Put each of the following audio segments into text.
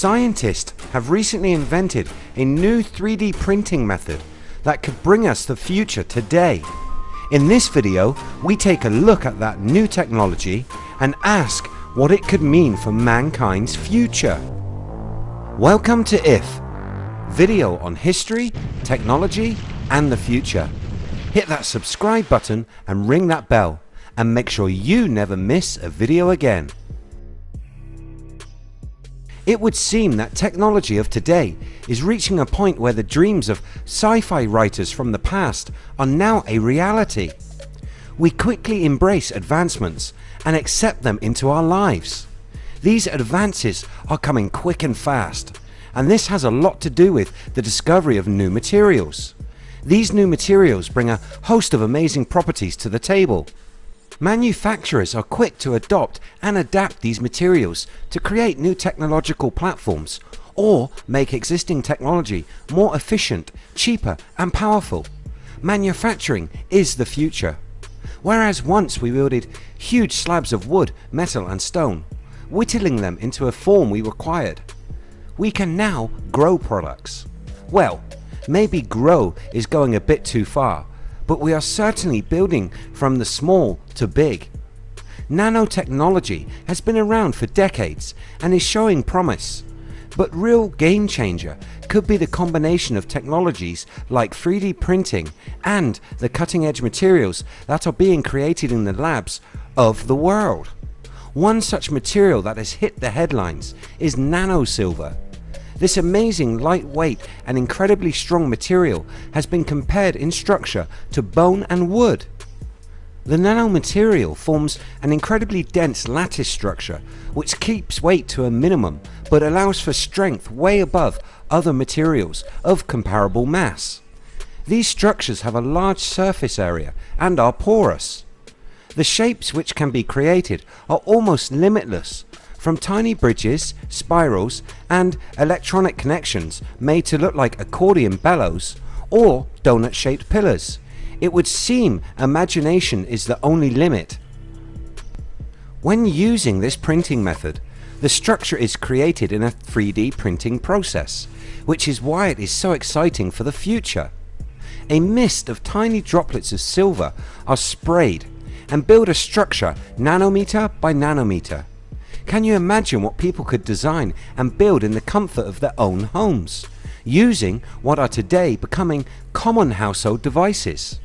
Scientists have recently invented a new 3D printing method that could bring us the future today. In this video we take a look at that new technology and ask what it could mean for mankind's future. Welcome to IF, video on history, technology and the future. Hit that subscribe button and ring that bell and make sure you never miss a video again. It would seem that technology of today is reaching a point where the dreams of sci-fi writers from the past are now a reality. We quickly embrace advancements and accept them into our lives. These advances are coming quick and fast and this has a lot to do with the discovery of new materials. These new materials bring a host of amazing properties to the table. Manufacturers are quick to adopt and adapt these materials to create new technological platforms or make existing technology more efficient, cheaper and powerful. Manufacturing is the future. Whereas once we wielded huge slabs of wood, metal and stone, whittling them into a form we required, we can now grow products. Well maybe grow is going a bit too far but we are certainly building from the small to big. Nanotechnology has been around for decades and is showing promise but real game changer could be the combination of technologies like 3D printing and the cutting edge materials that are being created in the labs of the world. One such material that has hit the headlines is nanosilver this amazing lightweight and incredibly strong material has been compared in structure to bone and wood. The nanomaterial forms an incredibly dense lattice structure which keeps weight to a minimum but allows for strength way above other materials of comparable mass. These structures have a large surface area and are porous. The shapes which can be created are almost limitless from tiny bridges, spirals and electronic connections made to look like accordion bellows or donut shaped pillars. It would seem imagination is the only limit. When using this printing method the structure is created in a 3D printing process which is why it is so exciting for the future. A mist of tiny droplets of silver are sprayed and build a structure nanometer by nanometer can you imagine what people could design and build in the comfort of their own homes using what are today becoming common household devices?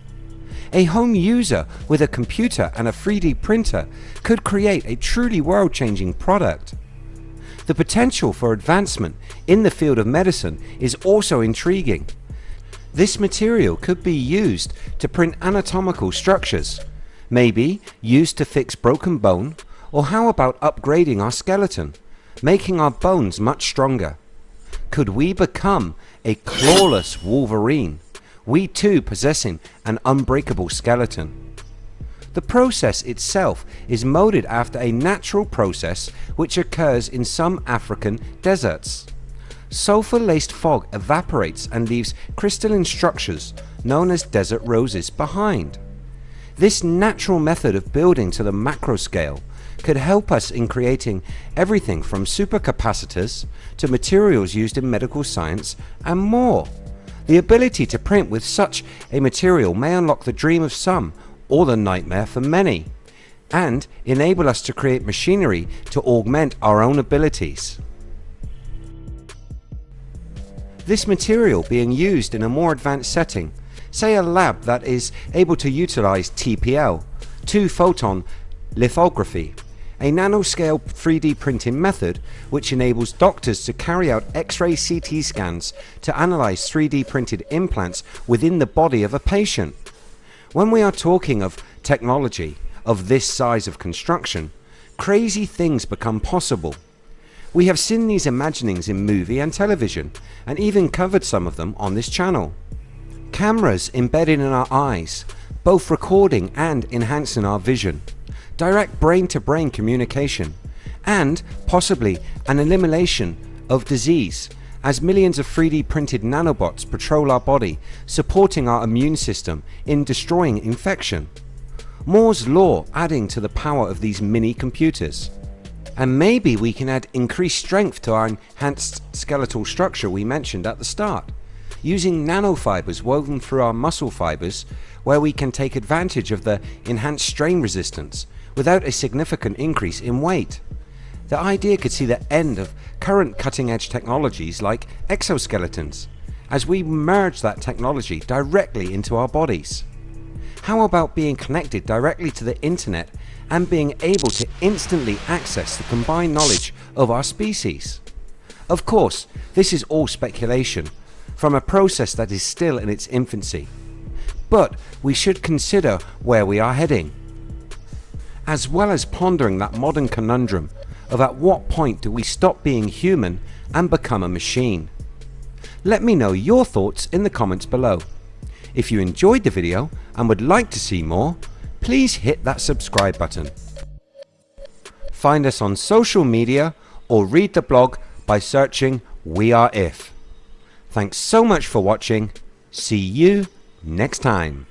A home user with a computer and a 3D printer could create a truly world changing product. The potential for advancement in the field of medicine is also intriguing. This material could be used to print anatomical structures, maybe used to fix broken bone or how about upgrading our skeleton, making our bones much stronger? Could we become a clawless Wolverine, we too possessing an unbreakable skeleton? The process itself is moded after a natural process which occurs in some African deserts. Sulphur laced fog evaporates and leaves crystalline structures known as desert roses behind. This natural method of building to the macro scale could help us in creating everything from supercapacitors to materials used in medical science and more. The ability to print with such a material may unlock the dream of some or the nightmare for many and enable us to create machinery to augment our own abilities. This material being used in a more advanced setting, say a lab that is able to utilize TPL, 2 photon lithography a nanoscale 3D printing method which enables doctors to carry out x-ray CT scans to analyze 3D printed implants within the body of a patient. When we are talking of technology of this size of construction crazy things become possible. We have seen these imaginings in movie and television and even covered some of them on this channel. Cameras embedded in our eyes both recording and enhancing our vision direct brain to brain communication and possibly an elimination of disease as millions of 3D printed nanobots patrol our body supporting our immune system in destroying infection. Moore's law adding to the power of these mini computers. And maybe we can add increased strength to our enhanced skeletal structure we mentioned at the start, using nanofibers woven through our muscle fibers where we can take advantage of the enhanced strain resistance without a significant increase in weight. The idea could see the end of current cutting edge technologies like exoskeletons as we merge that technology directly into our bodies. How about being connected directly to the internet and being able to instantly access the combined knowledge of our species? Of course this is all speculation from a process that is still in its infancy, but we should consider where we are heading as well as pondering that modern conundrum of at what point do we stop being human and become a machine. Let me know your thoughts in the comments below. If you enjoyed the video and would like to see more, please hit that subscribe button. Find us on social media or read the blog by searching We Are If. Thanks so much for watching. See you next time.